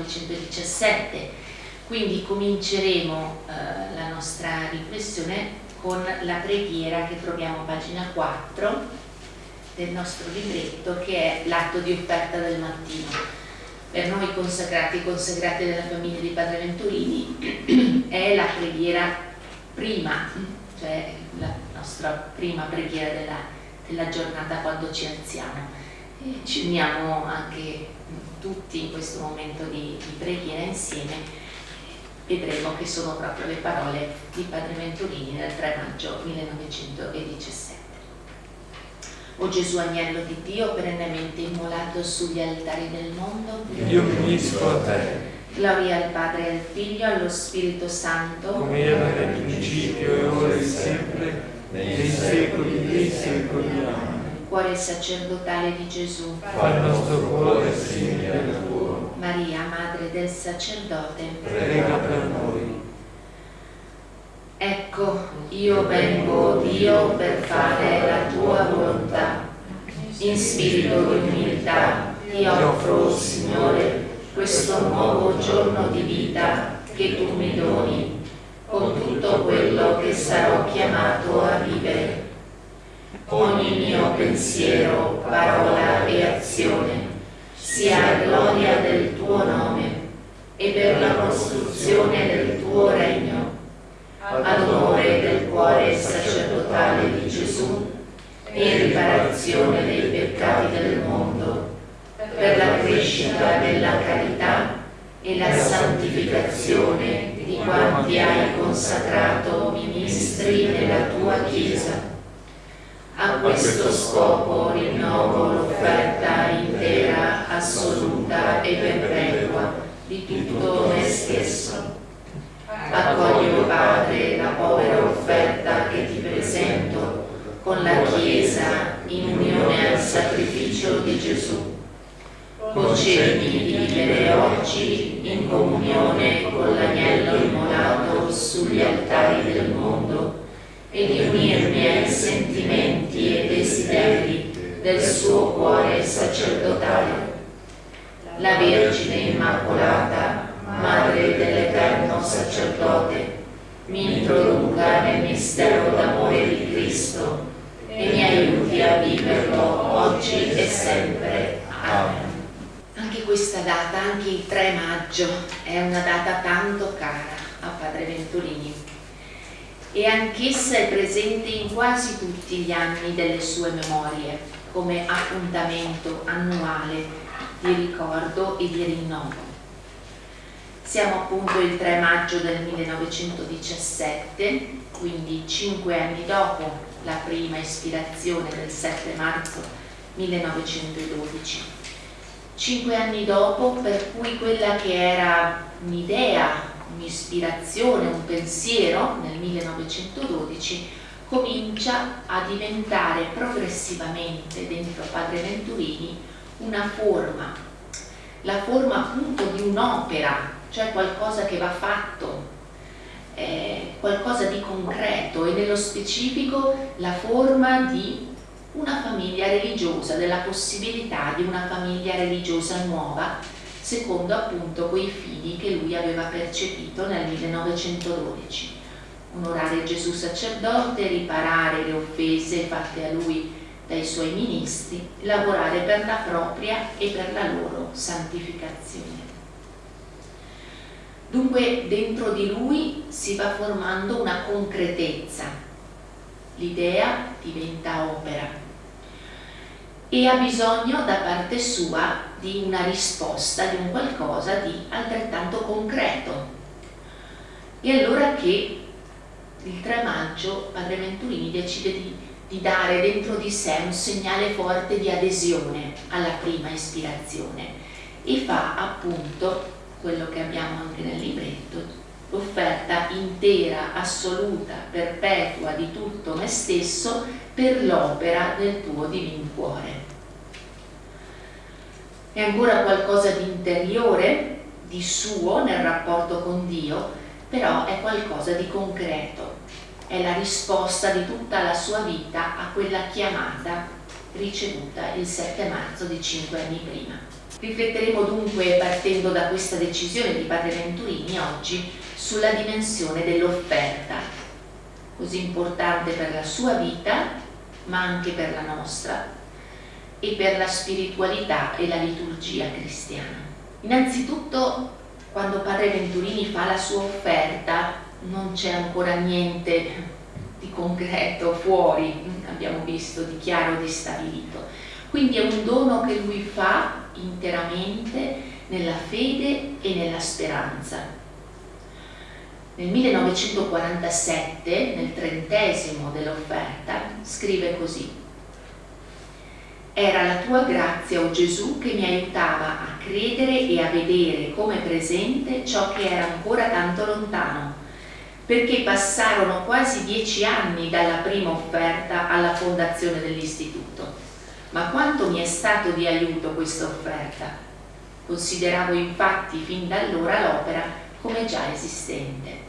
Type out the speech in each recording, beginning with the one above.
1917. Quindi cominceremo eh, la nostra riflessione con la preghiera che troviamo a pagina 4 del nostro libretto che è l'atto di offerta del mattino. Per noi consacrati e consacrate della famiglia di Padre Venturini è la preghiera prima, cioè la nostra prima preghiera della, della giornata quando ci alziamo. Ci uniamo anche tutti in questo momento di, di preghiera insieme vedremo che sono proprio le parole di Padre Venturini del 3 maggio 1917. O Gesù agnello di Dio, perennemente immolato sugli altari del mondo, io mi unisco a te. Gloria al Padre e al Figlio allo Spirito Santo, come era nel principio e ora e sempre, nei secoli dei secoli. Amen. Cuore sacerdotale di Gesù, fa il nostro cuore simile al tuo. Maria, Madre del Sacerdote, prega per noi. Ecco, io vengo, Dio, per fare la tua volontà. In spirito di umiltà ti offro, Signore, questo nuovo giorno di vita che tu mi doni, con tutto quello che sarò chiamato a vivere. Ogni mio pensiero, parola e azione sia a gloria del tuo nome e per la costruzione del tuo regno, ad onore del cuore sacerdotale di Gesù e riparazione dei peccati del mondo, per la crescita della carità e la santificazione di quanti hai consacrato ministri nella tua Chiesa. A questo scopo rinnovo l'offerta intera, assoluta e perpetua di tutto me stesso. Accoglio, Padre, la povera offerta che ti presento con la Chiesa in unione al sacrificio di Gesù concedi di vivere oggi in comunione con l'agnello immolato sugli altari del mondo e di unirmi ai sentimenti e desideri del suo cuore sacerdotale. La Vergine Immacolata, Madre dell'Eterno Sacerdote, mi introduca nel mistero d'amore di Cristo e mi aiuti a viverlo oggi e sempre. Amen. Anche questa data, anche il 3 maggio, è una data tanto cara a Padre Venturini e anch'essa è presente in quasi tutti gli anni delle sue memorie come appuntamento annuale di ricordo e di rinnovo. Siamo appunto il 3 maggio del 1917, quindi cinque anni dopo la prima ispirazione del 7 marzo 1912 cinque anni dopo, per cui quella che era un'idea, un'ispirazione, un pensiero nel 1912 comincia a diventare progressivamente dentro Padre Venturini una forma, la forma appunto di un'opera, cioè qualcosa che va fatto, eh, qualcosa di concreto e nello specifico la forma di una famiglia religiosa, della possibilità di una famiglia religiosa nuova, secondo appunto quei fini che lui aveva percepito nel 1912. Onorare Gesù sacerdote, riparare le offese fatte a lui dai suoi ministri, lavorare per la propria e per la loro santificazione. Dunque dentro di lui si va formando una concretezza, l'idea diventa opera e ha bisogno da parte sua di una risposta, di un qualcosa di altrettanto concreto. E allora che il 3 maggio Padre Venturini decide di, di dare dentro di sé un segnale forte di adesione alla prima ispirazione e fa appunto quello che abbiamo anche nel libretto, l'offerta intera, assoluta, perpetua di tutto me stesso per l'opera del tuo divino cuore. È ancora qualcosa di interiore, di suo nel rapporto con Dio, però è qualcosa di concreto. È la risposta di tutta la sua vita a quella chiamata ricevuta il 7 marzo di cinque anni prima. Rifletteremo dunque, partendo da questa decisione di Padre Venturini oggi, sulla dimensione dell'offerta, così importante per la sua vita, ma anche per la nostra, e per la spiritualità e la liturgia cristiana. Innanzitutto, quando Padre Venturini fa la sua offerta, non c'è ancora niente di concreto fuori, abbiamo visto, di chiaro, di stabilito. Quindi è un dono che lui fa interamente nella fede e nella speranza. Nel 1947, nel trentesimo dell'offerta, scrive così era la tua grazia, o oh Gesù, che mi aiutava a credere e a vedere come presente ciò che era ancora tanto lontano, perché passarono quasi dieci anni dalla prima offerta alla fondazione dell'istituto. Ma quanto mi è stato di aiuto questa offerta? Consideravo infatti fin da allora l'opera come già esistente.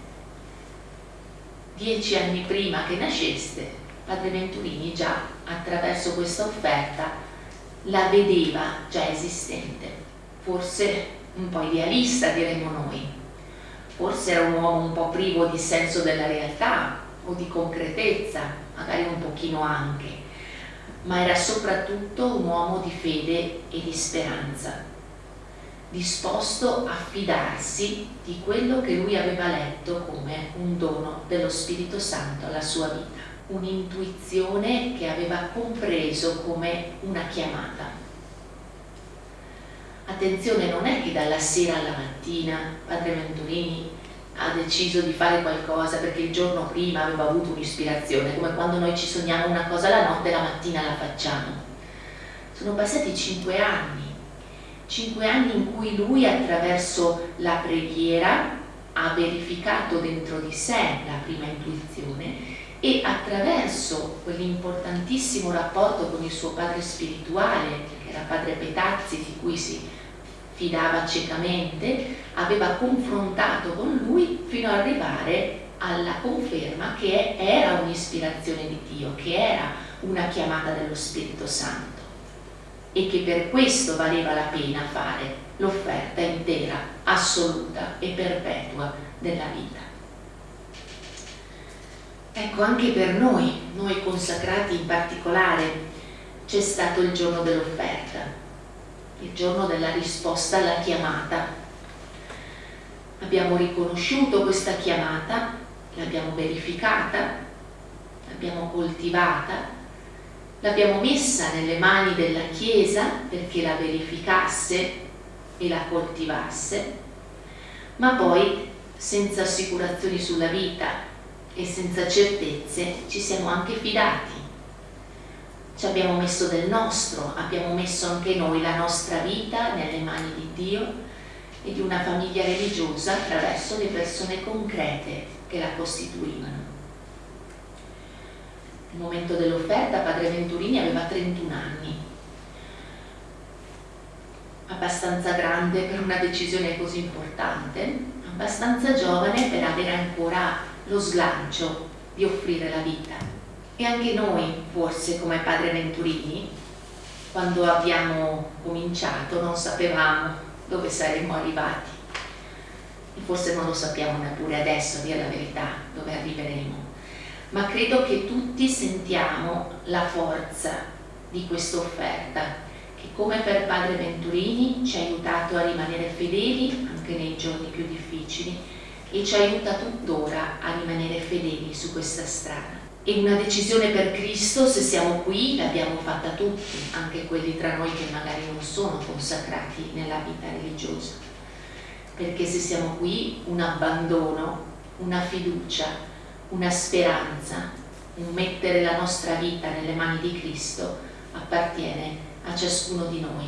Dieci anni prima che nasceste, Padre Venturini già attraverso questa offerta la vedeva già esistente, forse un po' idealista diremmo noi, forse era un uomo un po' privo di senso della realtà o di concretezza, magari un pochino anche, ma era soprattutto un uomo di fede e di speranza, disposto a fidarsi di quello che lui aveva letto come un dono dello Spirito Santo alla sua vita un'intuizione che aveva compreso come una chiamata. Attenzione, non è che dalla sera alla mattina Padre Venturini ha deciso di fare qualcosa perché il giorno prima aveva avuto un'ispirazione, come quando noi ci sogniamo una cosa la notte la mattina la facciamo. Sono passati cinque anni, cinque anni in cui lui attraverso la preghiera ha verificato dentro di sé la prima intuizione e attraverso quell'importantissimo rapporto con il suo padre spirituale, che era padre Petazzi, di cui si fidava ciecamente, aveva confrontato con lui fino ad arrivare alla conferma che era un'ispirazione di Dio, che era una chiamata dello Spirito Santo e che per questo valeva la pena fare l'offerta intera, assoluta e perpetua della vita. Ecco, anche per noi, noi consacrati in particolare, c'è stato il giorno dell'offerta, il giorno della risposta alla chiamata. Abbiamo riconosciuto questa chiamata, l'abbiamo verificata, l'abbiamo coltivata, l'abbiamo messa nelle mani della Chiesa perché la verificasse e la coltivasse, ma poi senza assicurazioni sulla vita, e senza certezze ci siamo anche fidati. Ci abbiamo messo del nostro, abbiamo messo anche noi la nostra vita nelle mani di Dio e di una famiglia religiosa attraverso le persone concrete che la costituivano. Nel momento dell'offerta Padre Venturini aveva 31 anni, abbastanza grande per una decisione così importante, abbastanza giovane per avere ancora lo slancio di offrire la vita. E anche noi, forse come Padre Venturini, quando abbiamo cominciato non sapevamo dove saremmo arrivati. E forse non lo sappiamo neppure adesso, a dire la verità, dove arriveremo. Ma credo che tutti sentiamo la forza di questa offerta, che come per Padre Venturini ci ha aiutato a rimanere fedeli anche nei giorni più difficili e ci aiuta tuttora a rimanere fedeli su questa strada. E una decisione per Cristo, se siamo qui, l'abbiamo fatta tutti, anche quelli tra noi che magari non sono consacrati nella vita religiosa. Perché se siamo qui, un abbandono, una fiducia, una speranza, un mettere la nostra vita nelle mani di Cristo appartiene a ciascuno di noi.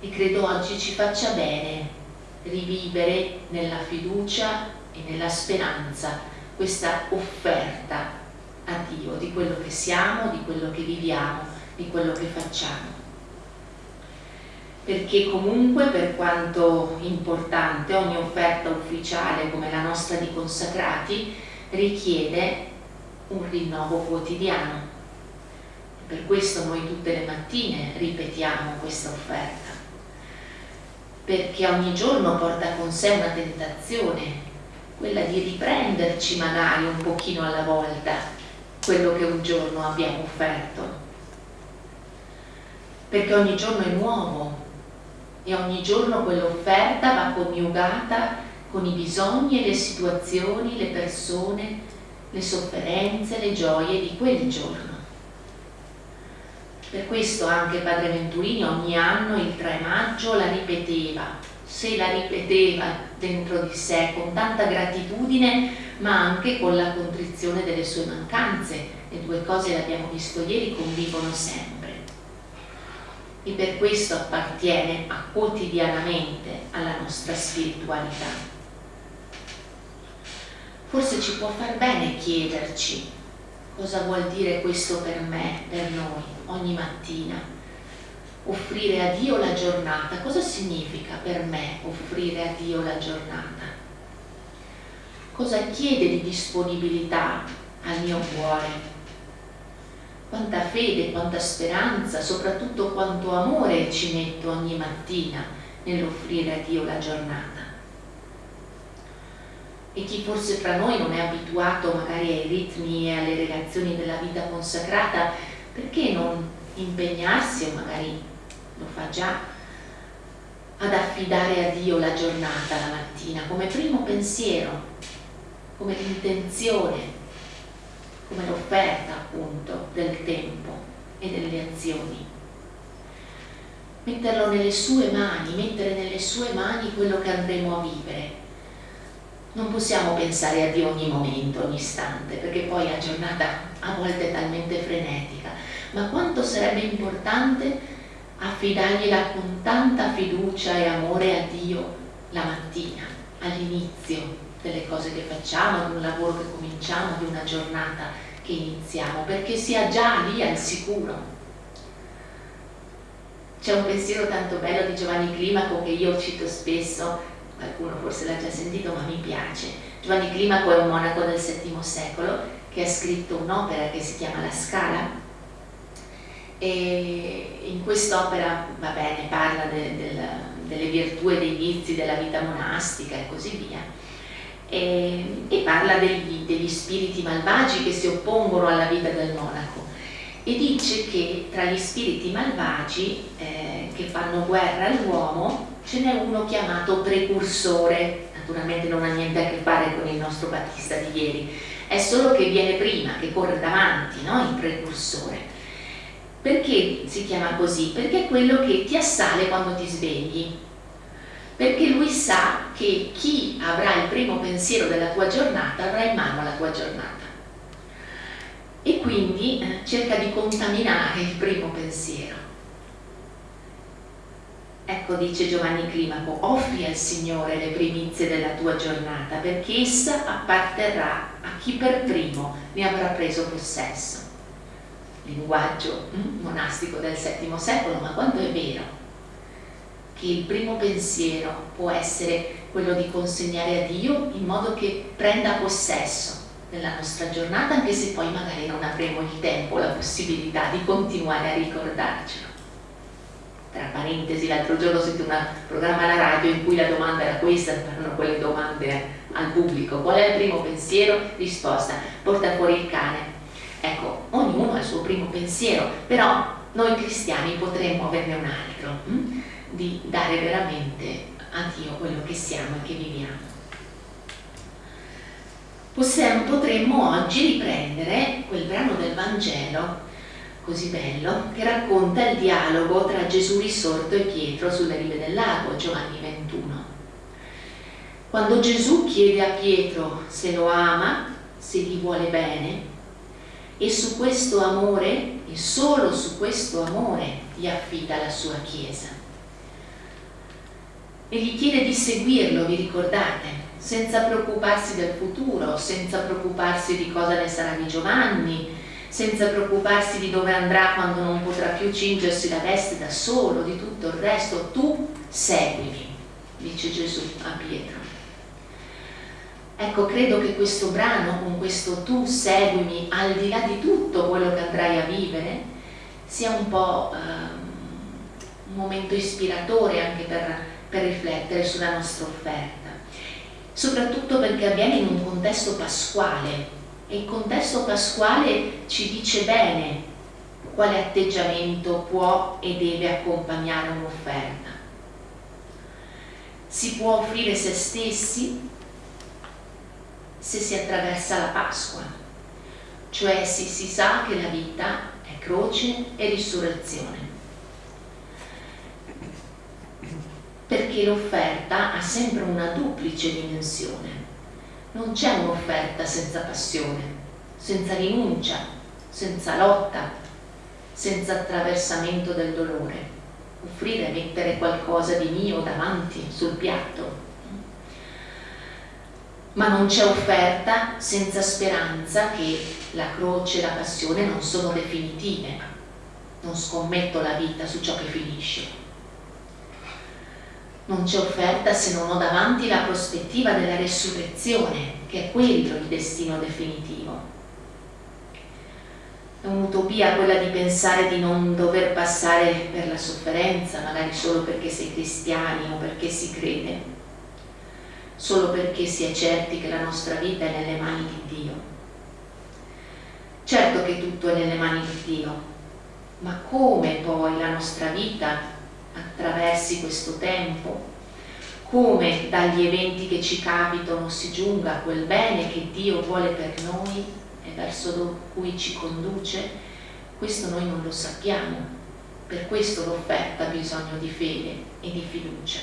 E credo oggi ci faccia bene rivivere nella fiducia e nella speranza questa offerta a Dio di quello che siamo, di quello che viviamo, di quello che facciamo. Perché comunque per quanto importante ogni offerta ufficiale come la nostra di consacrati richiede un rinnovo quotidiano. Per questo noi tutte le mattine ripetiamo questa offerta perché ogni giorno porta con sé una tentazione, quella di riprenderci magari un pochino alla volta quello che un giorno abbiamo offerto. Perché ogni giorno è nuovo e ogni giorno quell'offerta va coniugata con i bisogni e le situazioni, le persone, le sofferenze, le gioie di quel giorno. Per questo anche Padre Venturini ogni anno il 3 maggio la ripeteva, se la ripeteva dentro di sé con tanta gratitudine ma anche con la contrizione delle sue mancanze. Le due cose, l'abbiamo visto ieri, convivono sempre. E per questo appartiene a quotidianamente alla nostra spiritualità. Forse ci può far bene chiederci cosa vuol dire questo per me, per noi ogni mattina. Offrire a Dio la giornata. Cosa significa per me offrire a Dio la giornata? Cosa chiede di disponibilità al mio cuore? Quanta fede, quanta speranza, soprattutto quanto amore ci metto ogni mattina nell'offrire a Dio la giornata. E chi forse fra noi non è abituato magari ai ritmi e alle relazioni della vita consacrata perché non impegnarsi, o magari lo fa già, ad affidare a Dio la giornata la mattina come primo pensiero, come l'intenzione, come l'offerta appunto del tempo e delle azioni. Metterlo nelle sue mani, mettere nelle sue mani quello che andremo a vivere. Non possiamo pensare a Dio ogni momento, ogni istante, perché poi la giornata a volte è talmente frenetica ma quanto sarebbe importante affidargliela con tanta fiducia e amore a Dio la mattina, all'inizio delle cose che facciamo, di un lavoro che cominciamo, di una giornata che iniziamo, perché sia già lì al sicuro. C'è un pensiero tanto bello di Giovanni Climaco che io cito spesso, qualcuno forse l'ha già sentito ma mi piace. Giovanni Climaco è un monaco del VII secolo che ha scritto un'opera che si chiama La Scala. E in quest'opera va bene, parla de, de, delle virtù e dei vizi della vita monastica e così via. E, e parla degli, degli, spiriti malvagi che si oppongono alla vita del monaco. E dice che tra gli spiriti malvagi eh, che fanno guerra all'uomo ce n'è uno chiamato precursore naturalmente non ha niente a che fare con il nostro Battista di ieri è solo che viene prima, che corre davanti no? il precursore perché si chiama così? Perché è quello che ti assale quando ti svegli. Perché lui sa che chi avrà il primo pensiero della tua giornata avrà in mano la tua giornata. E quindi eh, cerca di contaminare il primo pensiero. Ecco, dice Giovanni Climaco, offri al Signore le primizie della tua giornata perché essa apparterrà a chi per primo ne avrà preso possesso linguaggio mm, monastico del VII secolo, ma quanto è vero che il primo pensiero può essere quello di consegnare a Dio in modo che prenda possesso della nostra giornata, anche se poi magari non avremo il tempo, la possibilità di continuare a ricordarcelo. Tra parentesi, l'altro giorno ho sentito un programma alla radio in cui la domanda era questa, erano quelle domande al pubblico. Qual è il primo pensiero? Risposta, porta fuori il cane Ecco, ognuno ha il suo primo pensiero, però noi cristiani potremmo averne un altro, hm? di dare veramente a Dio quello che siamo e che viviamo. Possiamo, potremmo oggi riprendere quel brano del Vangelo così bello che racconta il dialogo tra Gesù risorto e Pietro sulle rive del lago, Giovanni 21. Quando Gesù chiede a Pietro se lo ama, se gli vuole bene, e su questo amore, e solo su questo amore, gli affida la sua Chiesa. E gli chiede di seguirlo, vi ricordate? Senza preoccuparsi del futuro, senza preoccuparsi di cosa ne sarà di Giovanni, senza preoccuparsi di dove andrà quando non potrà più cingersi la veste da solo, di tutto il resto, tu seguimi, dice Gesù a Pietro. Ecco, credo che questo brano, con questo tu seguimi, al di là di tutto quello che andrai a vivere, sia un po' eh, un momento ispiratore anche per, per riflettere sulla nostra offerta, soprattutto perché avviene in un contesto pasquale il contesto pasquale ci dice bene quale atteggiamento può e deve accompagnare un'offerta. Si può offrire se stessi se si attraversa la Pasqua, cioè se si sa che la vita è croce e risurrezione. Perché l'offerta ha sempre una duplice dimensione. Non c'è un'offerta senza passione, senza rinuncia, senza lotta, senza attraversamento del dolore. Offrire, mettere qualcosa di mio davanti sul piatto. Ma non c'è offerta senza speranza che la croce e la passione non sono definitive. Non scommetto la vita su ciò che finisce. Non c'è offerta se non ho davanti la prospettiva della resurrezione, che è quello il destino definitivo è un'utopia quella di pensare di non dover passare per la sofferenza, magari solo perché è cristiani o perché si crede, solo perché si è certi che la nostra vita è nelle mani di Dio. Certo che tutto è nelle mani di Dio, ma come poi la nostra vita attraversi questo tempo, come dagli eventi che ci capitano si giunga a quel bene che Dio vuole per noi, verso cui ci conduce, questo noi non lo sappiamo. Per questo l'offerta ha bisogno di fede e di fiducia.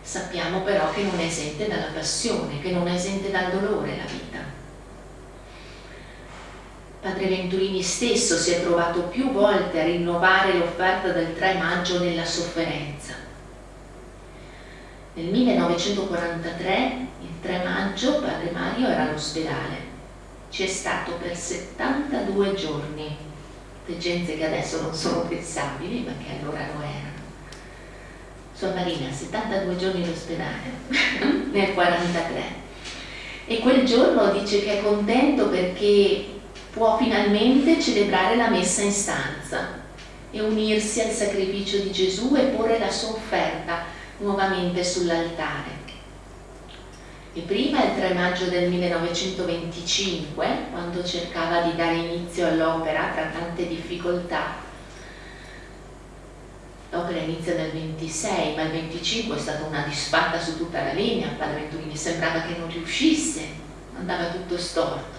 Sappiamo però che non è esente dalla passione, che non è esente dal dolore la vita. Padre Venturini stesso si è trovato più volte a rinnovare l'offerta del 3 maggio nella sofferenza. Nel 1943, il 3 maggio, Padre Mario era all'ospedale c'è stato per 72 giorni, degenze che adesso non sono pensabili, ma che allora lo erano. Sua Marina, 72 giorni in ospedale, nel 43. E quel giorno dice che è contento perché può finalmente celebrare la messa in stanza e unirsi al sacrificio di Gesù e porre la sua offerta nuovamente sull'altare. E prima, il 3 maggio del 1925, quando cercava di dare inizio all'opera tra tante difficoltà, l'opera inizia nel 26, ma il 25 è stata una disfatta su tutta la linea, Padre Venturini sembrava che non riuscisse, andava tutto storto.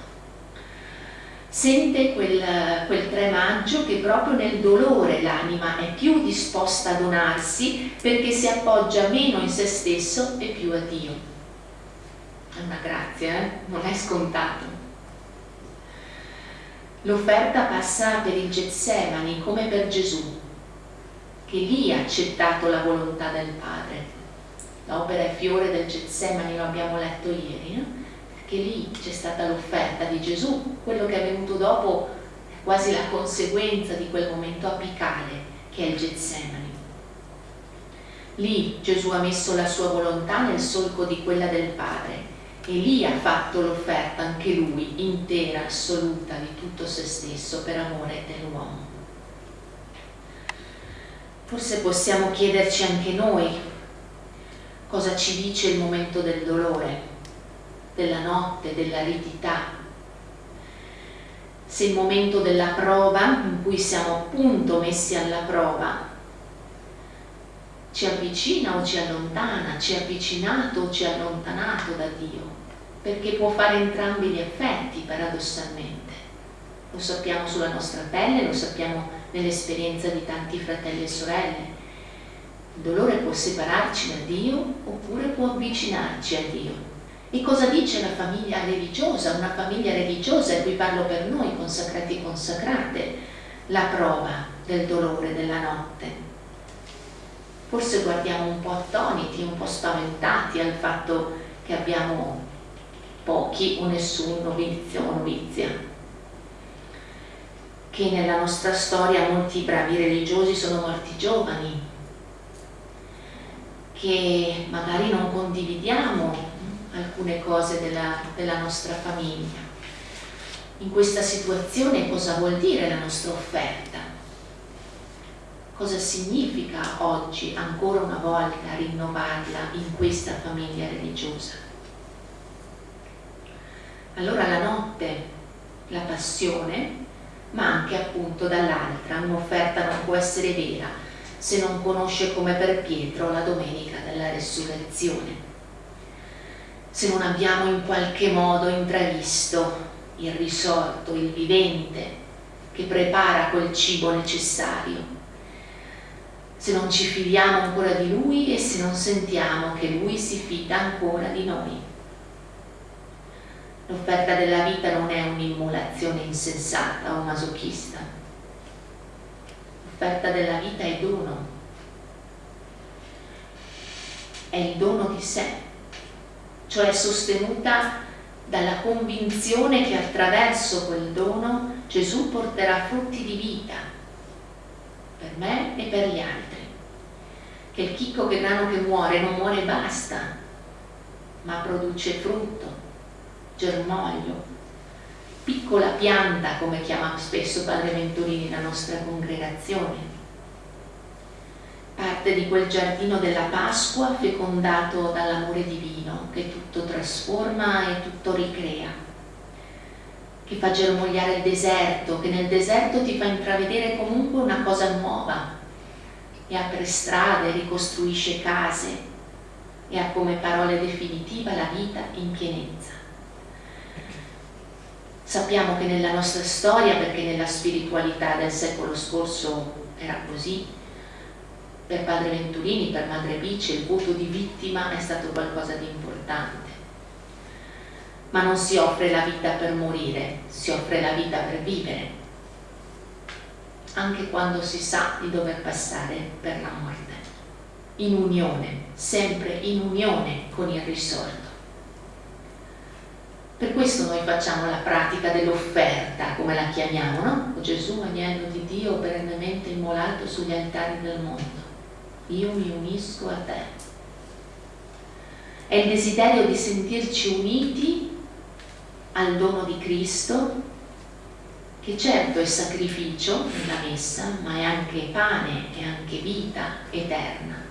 Sente quel, quel 3 maggio che proprio nel dolore l'anima è più disposta a donarsi perché si appoggia meno in se stesso e più a Dio è una grazia, eh? non è scontato. L'offerta passa per il Getsemani come per Gesù, che lì ha accettato la volontà del Padre. L'opera è fiore del Getsemani, lo abbiamo letto ieri, no? Perché lì c'è stata l'offerta di Gesù, quello che è venuto dopo è quasi la conseguenza di quel momento apicale che è il Getsemani. Lì Gesù ha messo la sua volontà nel solco di quella del Padre e lì ha fatto l'offerta anche lui, intera, assoluta, di tutto se stesso per amore dell'uomo. Forse possiamo chiederci anche noi cosa ci dice il momento del dolore, della notte, dell'aridità. Se il momento della prova, in cui siamo appunto messi alla prova, ci avvicina o ci allontana, ci ha avvicinato o ci ha allontanato da Dio perché può fare entrambi gli effetti paradossalmente. Lo sappiamo sulla nostra pelle, lo sappiamo nell'esperienza di tanti fratelli e sorelle. Il dolore può separarci da Dio oppure può avvicinarci a Dio. E cosa dice la famiglia religiosa? Una famiglia religiosa, e qui parlo per noi, consacrati e consacrate, la prova del dolore della notte. Forse guardiamo un po' attoniti, un po' spaventati al fatto che abbiamo pochi o nessun novizio o novizia. Che nella nostra storia molti bravi religiosi sono morti giovani, che magari non condividiamo alcune cose della, della nostra famiglia. In questa situazione cosa vuol dire la nostra offerta? cosa significa oggi ancora una volta rinnovarla in questa famiglia religiosa. Allora la notte, la passione, ma anche appunto dall'altra un'offerta non può essere vera se non conosce come per Pietro la domenica della resurrezione. Se non abbiamo in qualche modo intravisto il risorto, il vivente che prepara quel cibo necessario. Se non ci fidiamo ancora di Lui e se non sentiamo che Lui si fida ancora di noi. L'offerta della vita non è un'immolazione insensata o masochista. L'offerta della vita è dono. È il dono di sé, cioè sostenuta dalla convinzione che attraverso quel dono Gesù porterà frutti di vita per me e per gli altri. Che il chicco che grano che muore non muore e basta, ma produce frutto germoglio, piccola pianta come chiama spesso Padre Venturini la nostra congregazione, parte di quel giardino della Pasqua fecondato dall'amore divino che tutto trasforma e tutto ricrea, che fa germogliare il deserto, che nel deserto ti fa intravedere comunque una cosa nuova e apre strade, ricostruisce case e ha come parole definitiva la vita in pienezza. Sappiamo che nella nostra storia, perché nella spiritualità del secolo scorso era così, per Padre Venturini, per Madre Bice, il voto di vittima è stato qualcosa di importante. Ma non si offre la vita per morire, si offre la vita per vivere, anche quando si sa di dover passare per la morte, in unione, sempre in unione con il risorto. Per questo noi facciamo la pratica dell'offerta, come la chiamiamo, no? Gesù, agnello di Dio, perennemente immolato sugli altari del mondo. Io mi unisco a te. È il desiderio di sentirci uniti al dono di Cristo, che certo è sacrificio nella messa, ma è anche pane e anche vita eterna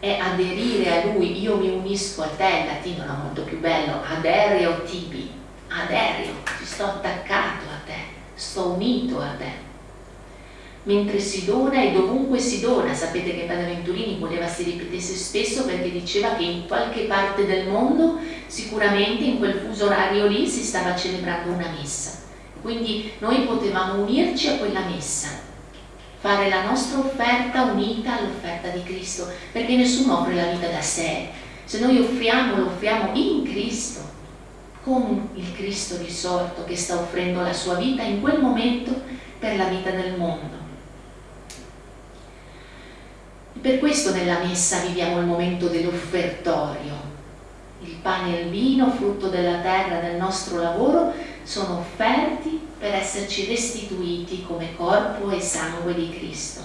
è aderire a lui, io mi unisco a te, il latino era molto più bello, adereo tibi, adereo, ci sto attaccato a te, sto unito a te. Mentre si dona e dovunque si dona, sapete che Padre Venturini voleva si ripetesse spesso perché diceva che in qualche parte del mondo, sicuramente in quel fuso orario lì, si stava celebrando una messa. Quindi noi potevamo unirci a quella messa fare la nostra offerta unita all'offerta di Cristo, perché nessuno offre la vita da sé. Se noi offriamo, lo offriamo in Cristo, con il Cristo risorto che sta offrendo la sua vita in quel momento per la vita del mondo. E per questo nella messa viviamo il momento dell'offertorio. Il pane e il vino, frutto della terra, del nostro lavoro, sono offerti per esserci restituiti come corpo e sangue di Cristo.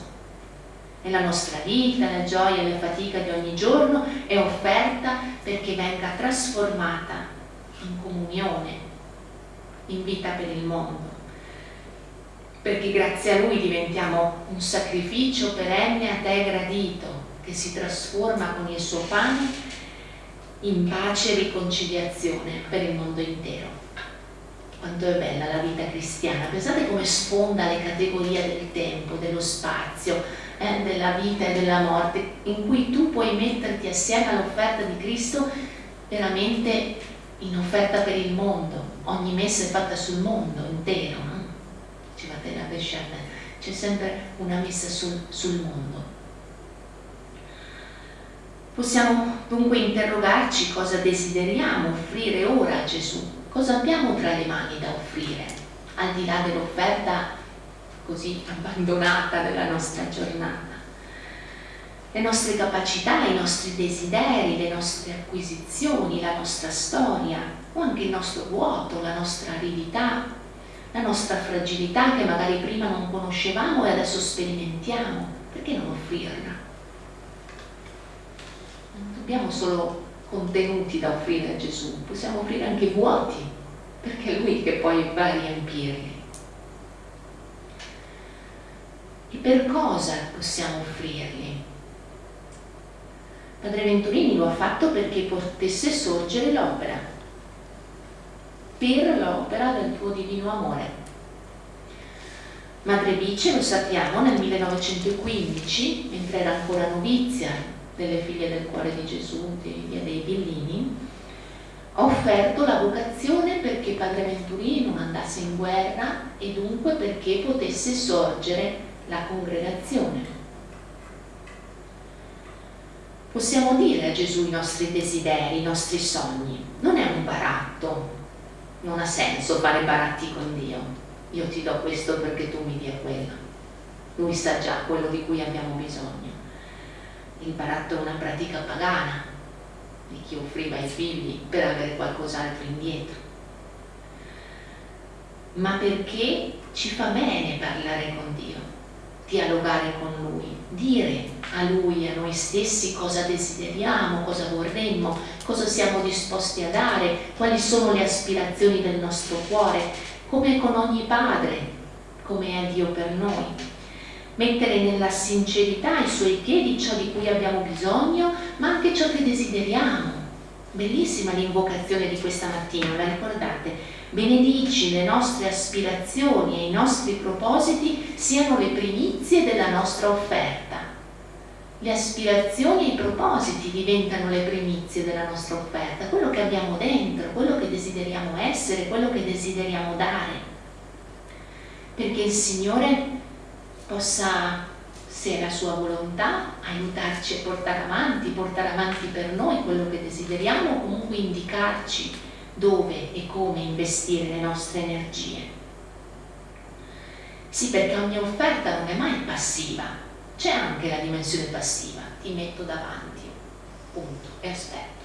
E la nostra vita, la gioia e la fatica di ogni giorno è offerta perché venga trasformata in comunione, in vita per il mondo. Perché grazie a Lui diventiamo un sacrificio perenne a te gradito, che si trasforma con il suo pane in pace e riconciliazione per il mondo intero. Quanto è bella la vita cristiana, pensate come sfonda le categorie del tempo, dello spazio, eh, della vita e della morte, in cui tu puoi metterti assieme all'offerta di Cristo veramente in offerta per il mondo, ogni messa è fatta sul mondo intero, pesciata, c'è sempre una messa sul, sul mondo. Possiamo dunque interrogarci cosa desideriamo offrire ora a Gesù cosa abbiamo tra le mani da offrire, al di là dell'offerta così abbandonata della nostra giornata. Le nostre capacità, i nostri desideri, le nostre acquisizioni, la nostra storia, o anche il nostro vuoto, la nostra aridità, la nostra fragilità che magari prima non conoscevamo e adesso sperimentiamo, perché non offrirla? Non dobbiamo solo contenuti da offrire a Gesù, possiamo offrire anche vuoti, perché è Lui che poi va a riempirli. E per cosa possiamo offrirli? Padre Venturini lo ha fatto perché potesse sorgere l'opera, per l'opera del tuo divino amore. Madre Bice, lo sappiamo, nel 1915, mentre era ancora novizia delle figlie del cuore di Gesù, di Via dei Bellini, ha offerto la vocazione perché Padre Venturini non andasse in guerra e dunque perché potesse sorgere la congregazione. Possiamo dire a Gesù i nostri desideri, i nostri sogni. Non è un baratto, non ha senso fare baratti con Dio. Io ti do questo perché tu mi dia quello. Lui sa già quello di cui abbiamo bisogno. Il baratto è una pratica pagana di chi offriva i figli per avere qualcos'altro indietro. Ma perché ci fa bene parlare con Dio, dialogare con Lui, dire a Lui, a noi stessi cosa desideriamo, cosa vorremmo, cosa siamo disposti a dare, quali sono le aspirazioni del nostro cuore, come con ogni padre, come è Dio per noi. Mettere nella sincerità ai suoi piedi ciò di cui abbiamo bisogno, ma anche ciò che desideriamo. Bellissima l'invocazione di questa mattina, la ricordate? Benedici le nostre aspirazioni e i nostri propositi siano le primizie della nostra offerta. Le aspirazioni e i propositi diventano le primizie della nostra offerta, quello che abbiamo dentro, quello che desideriamo essere, quello che desideriamo dare. Perché il Signore possa, se è la sua volontà, aiutarci a portare avanti, portare avanti per noi quello che desideriamo, comunque indicarci dove e come investire le nostre energie. Sì, perché ogni offerta non è mai passiva, c'è anche la dimensione passiva, ti metto davanti, punto, e aspetto.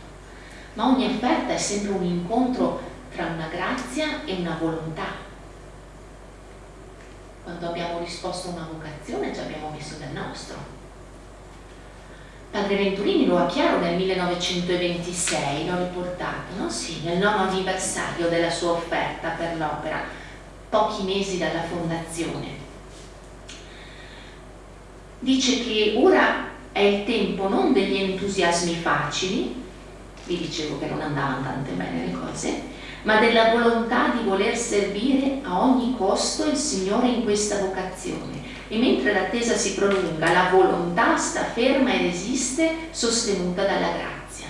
Ma ogni offerta è sempre un incontro tra una grazia e una volontà. Quando abbiamo risposto a una vocazione ci abbiamo messo del nostro. Padre Venturini lo ha chiaro nel 1926, l'ho riportato, no? Sì, nel nono anniversario della sua offerta per l'opera, pochi mesi dalla fondazione. Dice che ora è il tempo non degli entusiasmi facili, vi dicevo che non andavano tante bene le cose, ma della volontà di voler servire a ogni costo il Signore in questa vocazione e mentre l'attesa si prolunga, la volontà sta ferma e resiste, sostenuta dalla grazia.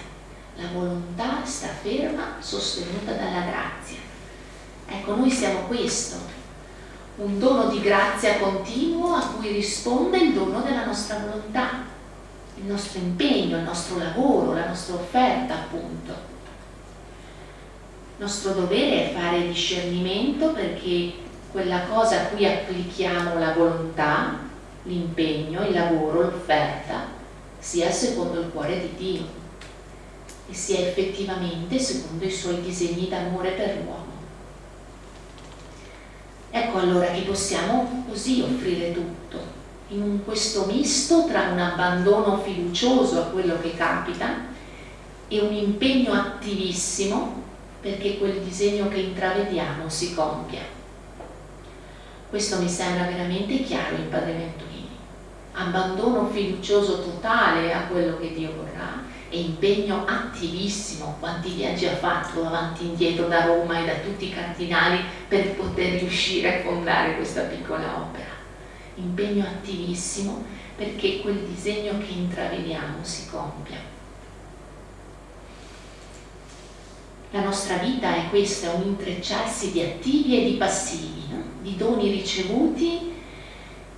La volontà sta ferma, sostenuta dalla grazia. Ecco, noi siamo questo, un dono di grazia continuo a cui risponde il dono della nostra volontà, il nostro impegno, il nostro lavoro, la nostra offerta, appunto. Il nostro dovere è fare discernimento perché quella cosa a cui applichiamo la volontà, l'impegno, il lavoro, l'offerta, sia secondo il cuore di Dio e sia effettivamente secondo i suoi disegni d'amore per l'uomo. Ecco allora che possiamo così offrire tutto, in questo misto tra un abbandono fiducioso a quello che capita e un impegno attivissimo perché quel disegno che intravediamo si compia. Questo mi sembra veramente chiaro in Padre Venturini. Abbandono fiducioso totale a quello che Dio vorrà e impegno attivissimo, quanti viaggi ha fatto avanti e indietro da Roma e da tutti i cardinali per poter riuscire a fondare questa piccola opera. Impegno attivissimo perché quel disegno che intravediamo si compia. La nostra vita è questa, un intrecciarsi di attivi e di passivi, no? Di doni ricevuti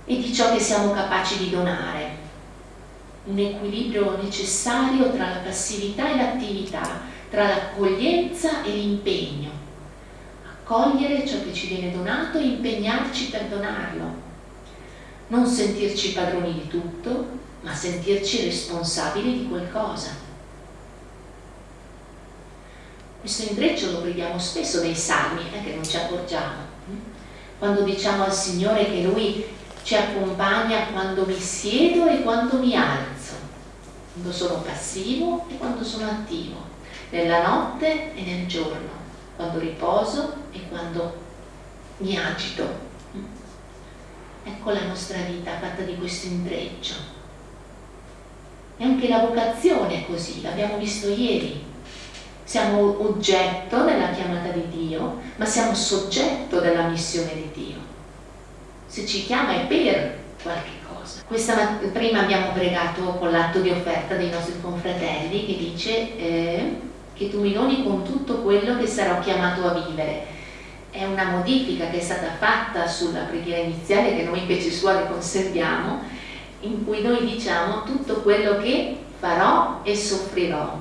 e di ciò che siamo capaci di donare. Un equilibrio necessario tra la passività e l'attività, tra l'accoglienza e l'impegno. Accogliere ciò che ci viene donato e impegnarci per donarlo. Non sentirci padroni di tutto, ma sentirci responsabili di qualcosa questo intreccio lo vediamo spesso nei salmi, eh, che non ci accorgiamo. Quando diciamo al Signore che Lui ci accompagna quando mi siedo e quando mi alzo, quando sono passivo e quando sono attivo, nella notte e nel giorno, quando riposo e quando mi agito. Ecco la nostra vita fatta di questo intreccio. E anche la vocazione è così, l'abbiamo visto ieri. Siamo oggetto della chiamata di Dio, ma siamo soggetto della missione di Dio. Se ci chiama è per qualche cosa. Questa prima abbiamo pregato con l'atto di offerta dei nostri confratelli che dice eh, che tu mi doni con tutto quello che sarò chiamato a vivere è una modifica che è stata fatta sulla preghiera iniziale che noi invece suore conserviamo, in cui noi diciamo tutto quello che farò e soffrirò.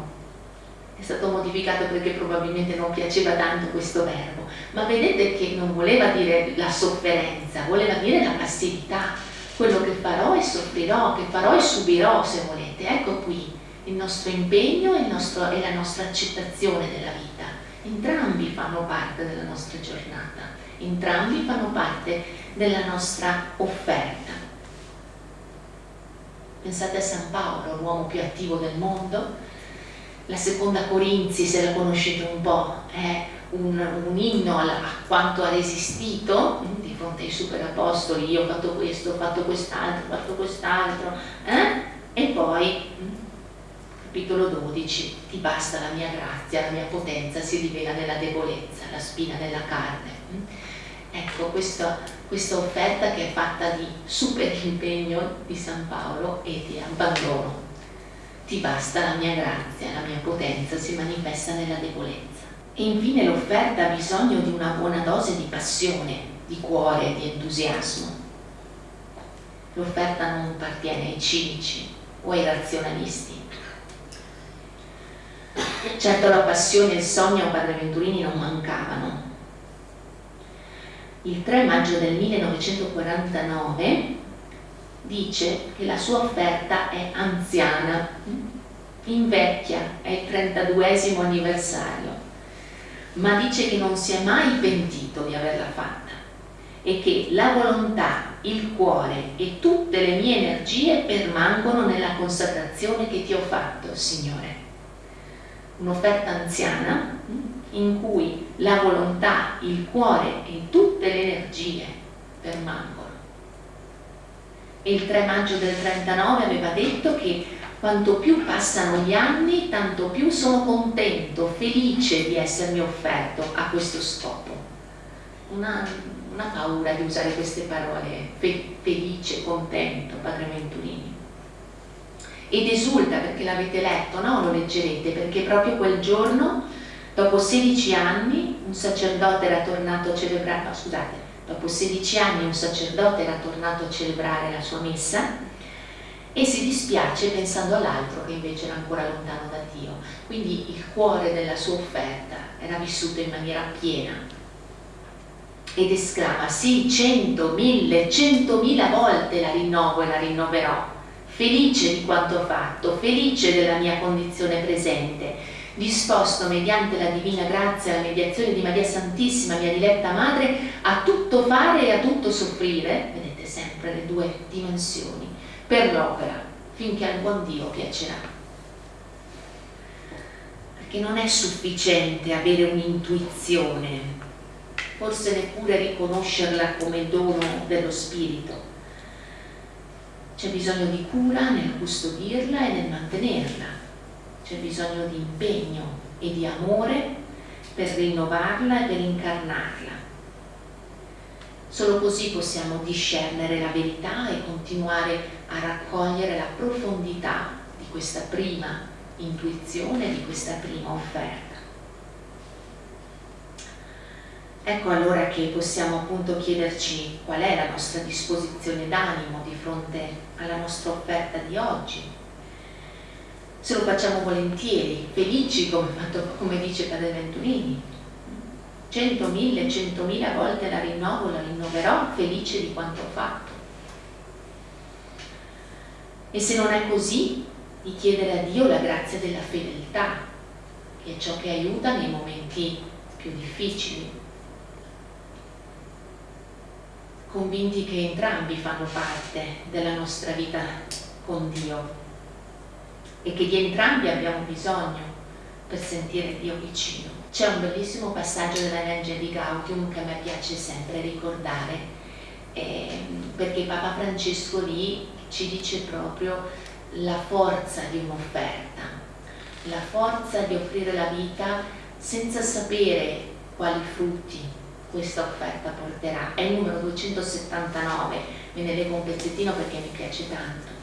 È stato modificato perché probabilmente non piaceva tanto questo verbo, ma vedete che non voleva dire la sofferenza, voleva dire la passività, quello che farò e soffrirò, che farò e subirò se volete. Ecco qui il nostro impegno e, il nostro, e la nostra accettazione della vita entrambi fanno parte della nostra giornata, entrambi fanno parte della nostra offerta. Pensate a San Paolo, l'uomo più attivo del mondo, la seconda Corinzi, se la conoscete un po', è un, un inno a, a quanto ha resistito mm, di fronte ai superapostoli, io ho fatto questo, ho fatto quest'altro, ho fatto quest'altro, eh? e poi mm, capitolo 12, ti basta la mia grazia, la mia potenza si rivela nella debolezza, la spina della carne. Mm? Ecco, questa, questa offerta che è fatta di super impegno di San Paolo e di abbandono. Ti basta la mia grazia, la mia potenza si manifesta nella debolezza. E infine l'offerta ha bisogno di una buona dose di passione, di cuore, di entusiasmo. L'offerta non appartiene ai cinici o ai razionalisti, Certo la passione e il sogno a Padre Venturini non mancavano. Il 3 maggio del 1949 dice che la sua offerta è anziana, invecchia, è il 32 anniversario, ma dice che non si è mai pentito di averla fatta e che la volontà, il cuore e tutte le mie energie permangono nella consacrazione che ti ho fatto, Signore un'offerta anziana in cui la volontà, il cuore e tutte le energie permangono. E il 3 maggio del 39 aveva detto che quanto più passano gli anni, tanto più sono contento, felice di essermi offerto a questo scopo. Una, una paura di usare queste parole, fe, felice, contento, Padre Venturini ed esulta perché l'avete letto, no? Lo leggerete, perché proprio quel giorno, dopo 16 anni, un sacerdote era tornato a celebrare, no scusate, dopo 16 anni un sacerdote era tornato a celebrare la sua messa e si dispiace pensando all'altro che invece era ancora lontano da Dio. Quindi il cuore della sua offerta era vissuto in maniera piena ed esclama sì, cento, mille, centomila volte la rinnovo e la rinnoverò felice di quanto fatto, felice della mia condizione presente, disposto mediante la divina grazia la mediazione di Maria Santissima, mia diletta Madre, a tutto fare e a tutto soffrire, vedete sempre le due dimensioni, per l'opera, finché al buon Dio piacerà. Perché non è sufficiente avere un'intuizione, forse neppure riconoscerla come dono dello Spirito, c'è bisogno di cura nel custodirla e nel mantenerla, c'è bisogno di impegno e di amore per rinnovarla e per incarnarla. Solo così possiamo discernere la verità e continuare a raccogliere la profondità di questa prima intuizione, di questa prima offerta. Ecco allora che possiamo appunto chiederci qual è la nostra disposizione d'animo di fronte alla nostra offerta di oggi. Se lo facciamo volentieri, felici come, come dice Padre Venturini, cento, mille, centomila volte la rinnovo, la rinnoverò, felice di quanto ho fatto. E se non è così, di chiedere a Dio la grazia della fedeltà, che è ciò che aiuta nei momenti più difficili, convinti che entrambi fanno parte della nostra vita con Dio e che di entrambi abbiamo bisogno per sentire Dio vicino. C'è un bellissimo passaggio dell'Evangeli Gaudium che a me piace sempre ricordare eh, perché Papa Francesco lì ci dice proprio la forza di un'offerta, la forza di offrire la vita senza sapere quali frutti questa offerta porterà. È il numero 279, me ne leggo un pezzettino perché mi piace tanto.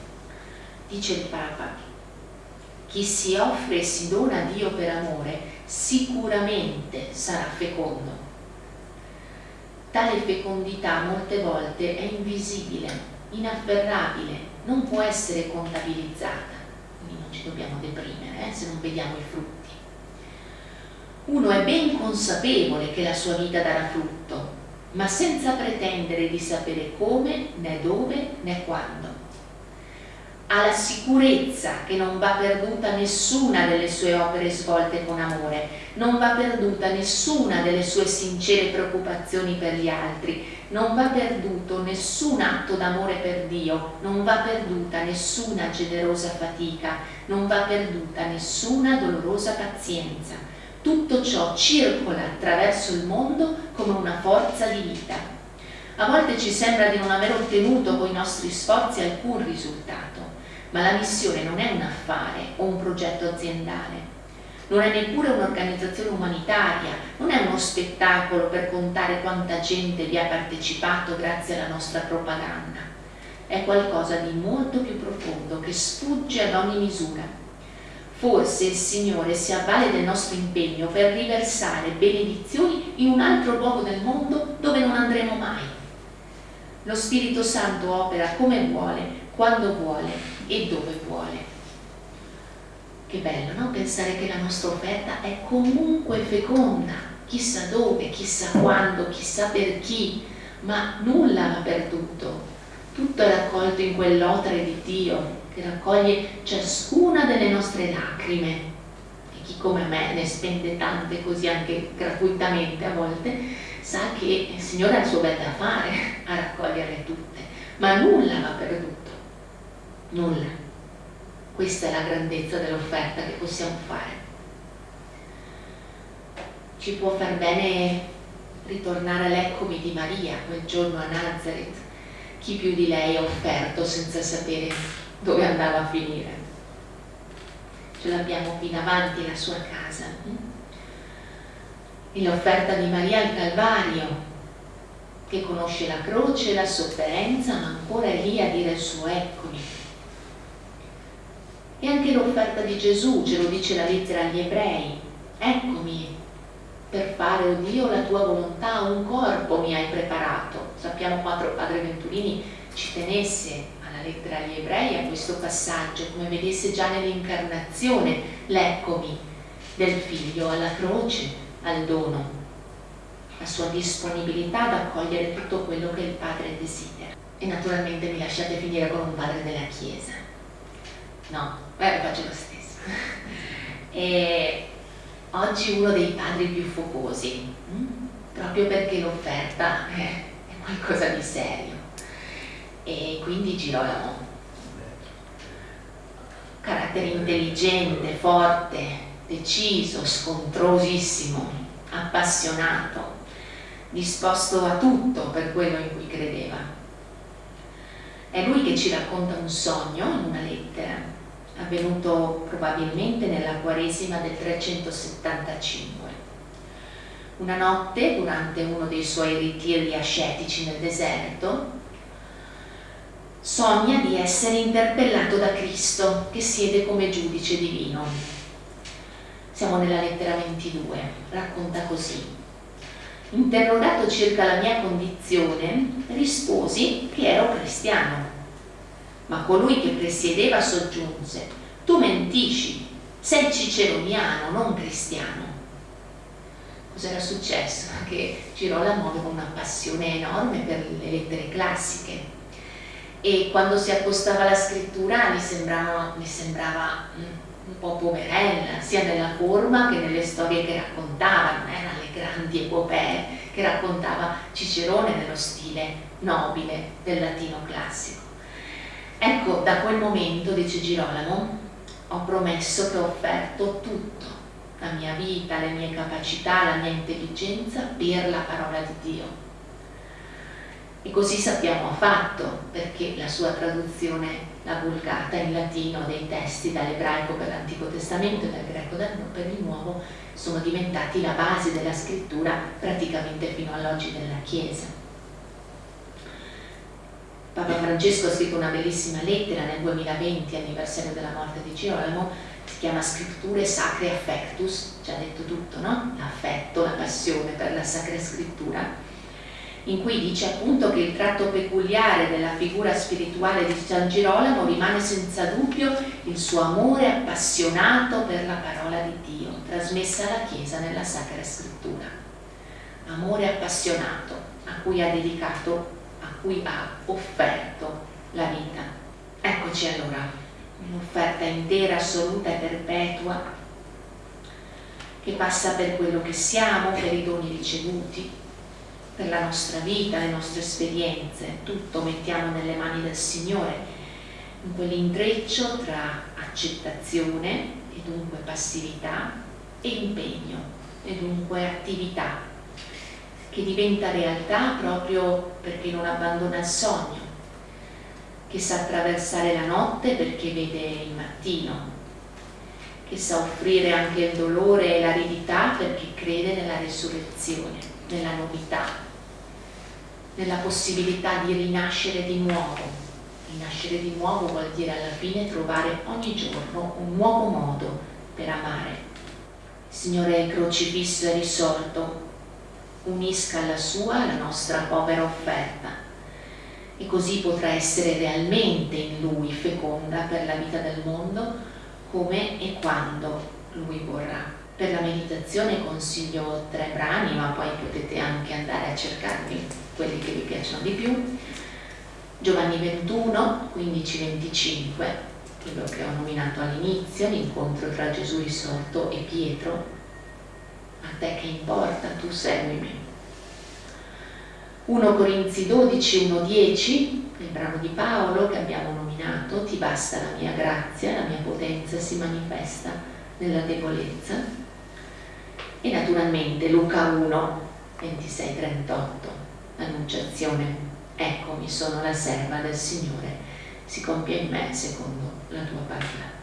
Dice il Papa, chi si offre e si dona a Dio per amore sicuramente sarà fecondo. Tale fecondità molte volte è invisibile, inafferrabile, non può essere contabilizzata, quindi non ci dobbiamo deprimere eh, se non vediamo i frutti. Uno è ben consapevole che la sua vita darà frutto, ma senza pretendere di sapere come, né dove, né quando. Ha la sicurezza che non va perduta nessuna delle sue opere svolte con amore, non va perduta nessuna delle sue sincere preoccupazioni per gli altri, non va perduto nessun atto d'amore per Dio, non va perduta nessuna generosa fatica, non va perduta nessuna dolorosa pazienza. Tutto ciò circola attraverso il mondo come una forza di vita. A volte ci sembra di non aver ottenuto con i nostri sforzi alcun risultato, ma la missione non è un affare o un progetto aziendale, non è neppure un'organizzazione umanitaria, non è uno spettacolo per contare quanta gente vi ha partecipato grazie alla nostra propaganda. È qualcosa di molto più profondo che sfugge ad ogni misura. Forse il Signore si avvale del nostro impegno per riversare benedizioni in un altro luogo del mondo dove non andremo mai. Lo Spirito Santo opera come vuole, quando vuole e dove vuole. Che bello, no? Pensare che la nostra offerta è comunque feconda, chissà dove, chissà quando, chissà per chi, ma nulla va perduto. Tutto è raccolto in quell'otre di Dio che raccoglie ciascuna delle nostre lacrime. E chi come me ne spende tante così anche gratuitamente a volte, sa che il Signore ha il suo bel da fare a raccoglierle tutte, ma nulla va perduto. Nulla. Questa è la grandezza dell'offerta che possiamo fare. Ci può far bene ritornare all'eccomi di Maria quel giorno a Nazareth. Chi più di lei ha offerto senza sapere dove andava a finire. Ce l'abbiamo qui davanti la sua casa. E l'offerta di Maria al Calvario, che conosce la croce la sofferenza, ma ancora è lì a dire il suo eccomi e anche l'offerta di Gesù, ce lo dice la lettera agli ebrei, eccomi per fare, o oh Dio, la tua volontà, un corpo mi hai preparato. Sappiamo quanto Padre Venturini ci tenesse alla lettera agli ebrei a questo passaggio, come vedesse già nell'incarnazione l'eccomi del figlio alla croce, al dono, la sua disponibilità ad accogliere tutto quello che il Padre desidera. E naturalmente mi lasciate finire con un padre della Chiesa No, beh, faccio lo stesso. E oggi uno dei padri più focosi, mm? proprio perché l'offerta è qualcosa di serio. E quindi Girolamo. Carattere intelligente, forte, deciso, scontrosissimo, appassionato, disposto a tutto per quello in cui credeva. È lui che ci racconta un sogno in una lettera avvenuto probabilmente nella Quaresima del 375. Una notte, durante uno dei suoi ritiri ascetici nel deserto, sogna di essere interpellato da Cristo che siede come giudice divino. Siamo nella lettera 22, racconta così. Interrogato circa la mia condizione, risposi che ero cristiano ma colui che presiedeva soggiunse, tu mentisci, sei ciceroniano, non cristiano. Cos'era successo? Che Girolamo aveva una passione enorme per le lettere classiche e quando si accostava alla scrittura gli sembrava, gli sembrava un po' poverella, sia nella forma che nelle storie che raccontava, non erano le grandi epopee che raccontava Cicerone nello stile nobile del latino classico. Ecco, da quel momento, dice Girolamo, ho promesso che ho offerto tutto, la mia vita, le mie capacità, la mia intelligenza per la parola di Dio. E così sappiamo ha fatto, perché la sua traduzione, la vulgata in latino dei testi dall'ebraico per l'Antico Testamento e dal greco per il Nuovo, sono diventati la base della scrittura praticamente fino all'oggi della Chiesa. Papa Francesco ha scritto una bellissima lettera nel 2020, anniversario della morte di Girolamo, si chiama Scritture Sacre Affectus, ci ha detto tutto, no? L'affetto, la passione per la Sacra Scrittura in cui dice appunto che il tratto peculiare della figura spirituale di San Girolamo rimane senza dubbio il suo amore appassionato per la parola di Dio, trasmessa alla Chiesa nella Sacra Scrittura. Amore appassionato a cui ha dedicato, cui ha offerto la vita. Eccoci allora, un'offerta intera, assoluta e perpetua che passa per quello che siamo, per i doni ricevuti, per la nostra vita, le nostre esperienze, tutto mettiamo nelle mani del Signore, in quell'intreccio tra accettazione e dunque passività e impegno e dunque attività che diventa realtà proprio perché non abbandona il sogno, che sa attraversare la notte perché vede il mattino, che sa offrire anche il dolore e l'aridità perché crede nella resurrezione, nella novità nella possibilità di rinascere di nuovo. Rinascere di nuovo vuol dire alla fine trovare ogni giorno un nuovo modo per amare. Signore crocifisso e risorto, unisca alla sua la nostra povera offerta e così potrà essere realmente in Lui feconda per la vita del mondo come e quando Lui vorrà. Per la meditazione consiglio tre brani, ma poi potete anche andare a cercarvi quelli che vi piacciono di più. Giovanni 21, 15-25, quello che ho nominato all'inizio, l'incontro tra Gesù risorto e Pietro. A te che importa, tu seguimi. 1 Corinzi 12, 1-10, il brano di Paolo che abbiamo nominato, ti basta la mia grazia, la mia potenza si manifesta nella debolezza. E naturalmente Luca 1, 26-38, l'annunciazione, eccomi sono la serva del Signore, si compie in me secondo la tua parola.